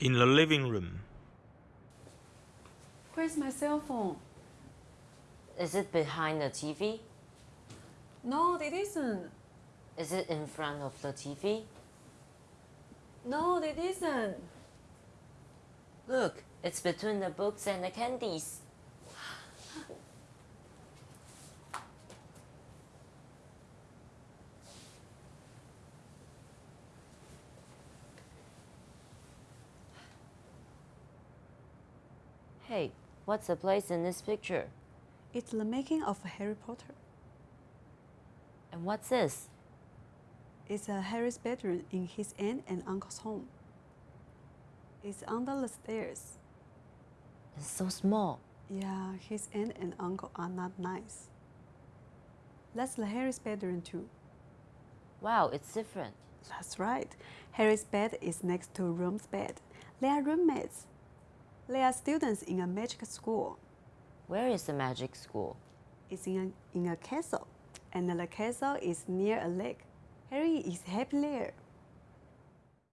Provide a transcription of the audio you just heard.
In the living room. Where's my cell phone? Is it behind the TV? No, it isn't. Is it in front of the TV? No, it isn't. Look, it's between the books and the candies. Hey, what's the place in this picture? It's the making of Harry Potter. And what's this? It's a Harry's bedroom in his aunt and uncle's home. It's under the stairs. It's so small. Yeah, his aunt and uncle are not nice. That's the Harry's bedroom too. Wow, it's different. That's right. Harry's bed is next to Ron's bed. They are roommates. They are students in a magic school. Where is the magic school? It's in a, in a castle, and the castle is near a lake. Harry is happy there.